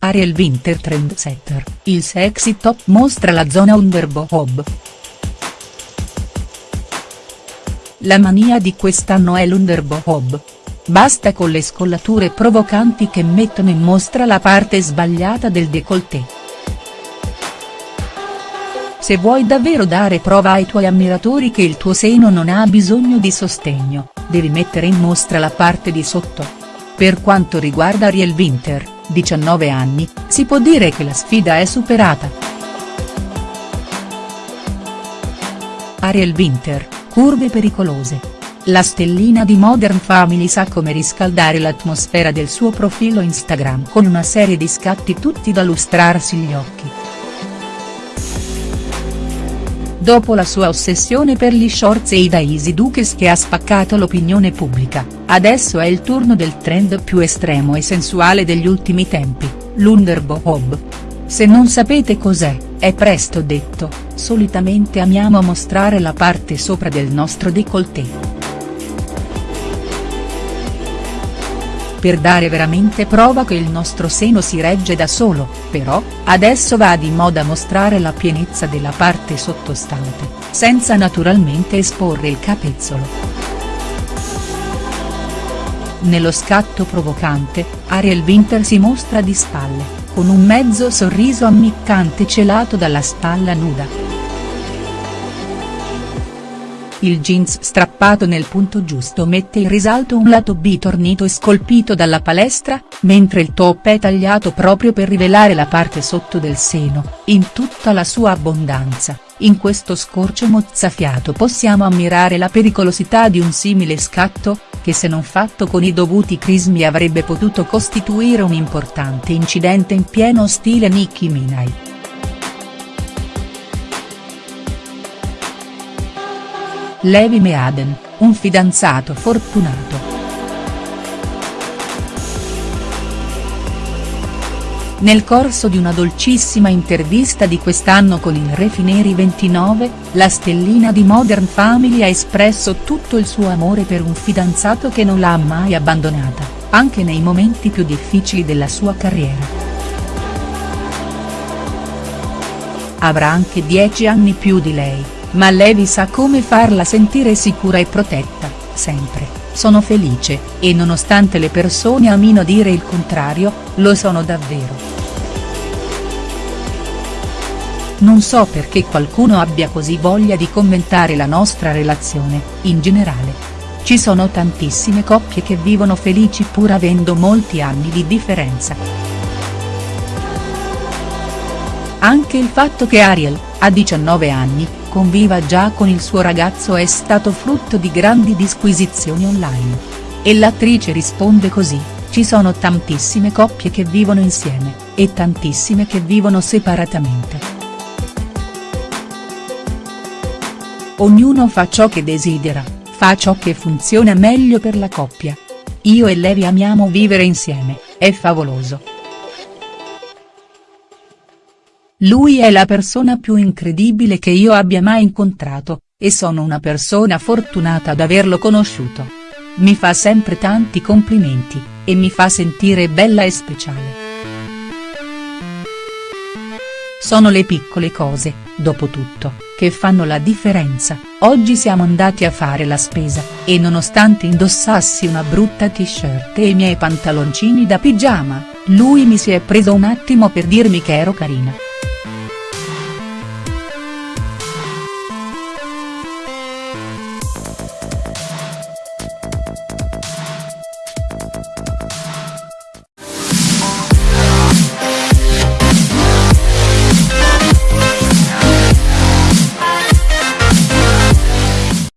Ariel Winter Trendsetter, il sexy top mostra la zona underboob. La mania di quest'anno è l'underboob. Basta con le scollature provocanti che mettono in mostra la parte sbagliata del décolleté. Se vuoi davvero dare prova ai tuoi ammiratori che il tuo seno non ha bisogno di sostegno, devi mettere in mostra la parte di sotto. Per quanto riguarda Ariel Winter, 19 anni, si può dire che la sfida è superata. Ariel Winter, curve pericolose. La stellina di Modern Family sa come riscaldare l'atmosfera del suo profilo Instagram con una serie di scatti tutti da lustrarsi gli occhi. Dopo la sua ossessione per gli shorts e i Daisy Dukes che ha spaccato l'opinione pubblica, adesso è il turno del trend più estremo e sensuale degli ultimi tempi, l'underbohob. Se non sapete cos'è, è presto detto, solitamente amiamo mostrare la parte sopra del nostro décolleté. Per dare veramente prova che il nostro seno si regge da solo, però, adesso va di moda mostrare la pienezza della parte sottostante, senza naturalmente esporre il capezzolo. Nello scatto provocante, Ariel Winter si mostra di spalle, con un mezzo sorriso ammiccante celato dalla spalla nuda. Il jeans strappato nel punto giusto mette in risalto un lato B tornito e scolpito dalla palestra, mentre il top è tagliato proprio per rivelare la parte sotto del seno, in tutta la sua abbondanza. In questo scorcio mozzafiato possiamo ammirare la pericolosità di un simile scatto, che se non fatto con i dovuti crismi avrebbe potuto costituire un importante incidente in pieno stile Nicki Minaj. Levi Meaden, un fidanzato fortunato. Nel corso di una dolcissima intervista di quest'anno con il Refineri 29, la stellina di Modern Family ha espresso tutto il suo amore per un fidanzato che non l'ha mai abbandonata, anche nei momenti più difficili della sua carriera. Avrà anche 10 anni più di lei ma Levi sa come farla sentire sicura e protetta, sempre, sono felice, e nonostante le persone amino dire il contrario, lo sono davvero. Non so perché qualcuno abbia così voglia di commentare la nostra relazione, in generale. Ci sono tantissime coppie che vivono felici pur avendo molti anni di differenza. Anche il fatto che Ariel, a 19 anni, conviva già con il suo ragazzo è stato frutto di grandi disquisizioni online. E l'attrice risponde così, ci sono tantissime coppie che vivono insieme, e tantissime che vivono separatamente. Ognuno fa ciò che desidera, fa ciò che funziona meglio per la coppia. Io e Levi amiamo vivere insieme, è favoloso. Lui è la persona più incredibile che io abbia mai incontrato, e sono una persona fortunata ad averlo conosciuto. Mi fa sempre tanti complimenti, e mi fa sentire bella e speciale. Sono le piccole cose, dopo tutto, che fanno la differenza, oggi siamo andati a fare la spesa, e nonostante indossassi una brutta t-shirt e i miei pantaloncini da pigiama, lui mi si è preso un attimo per dirmi che ero carina.